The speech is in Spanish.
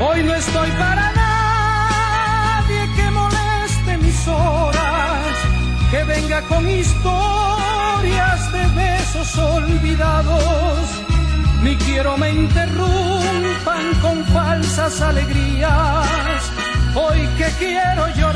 Hoy no estoy para nadie que moleste mis horas, que venga con historias de besos olvidados. Ni quiero me interrumpan con falsas alegrías. Hoy que quiero llorar